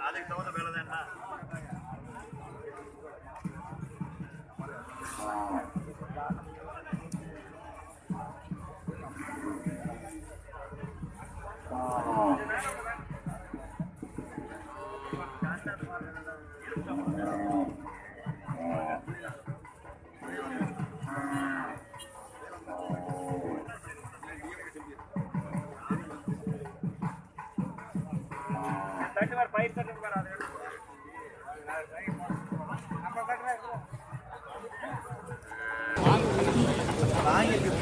அதுக்கு தகுந்த வேலை தான்டா தட்டு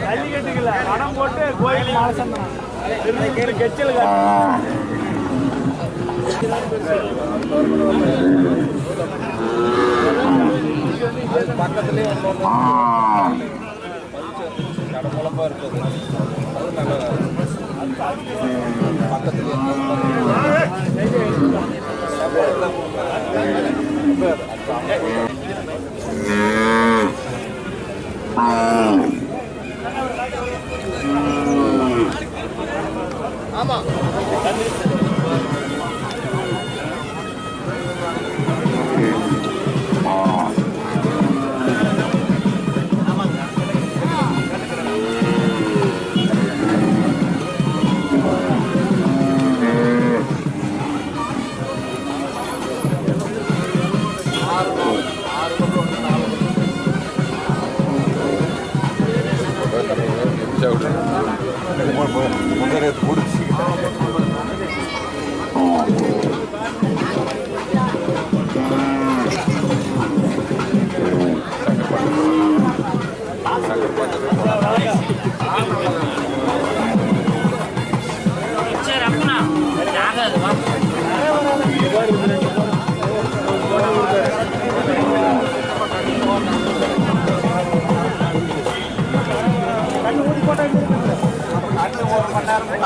ஜல்லிக்கட்டுக்குல பணம் போட்டு கோயில் மாசம் கெச்சல் பக்கத்துலேயே கடமுழப்பா இருக்குது அது நல்ல Mm. Mm.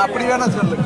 அப்படி வேணா சொல்லு.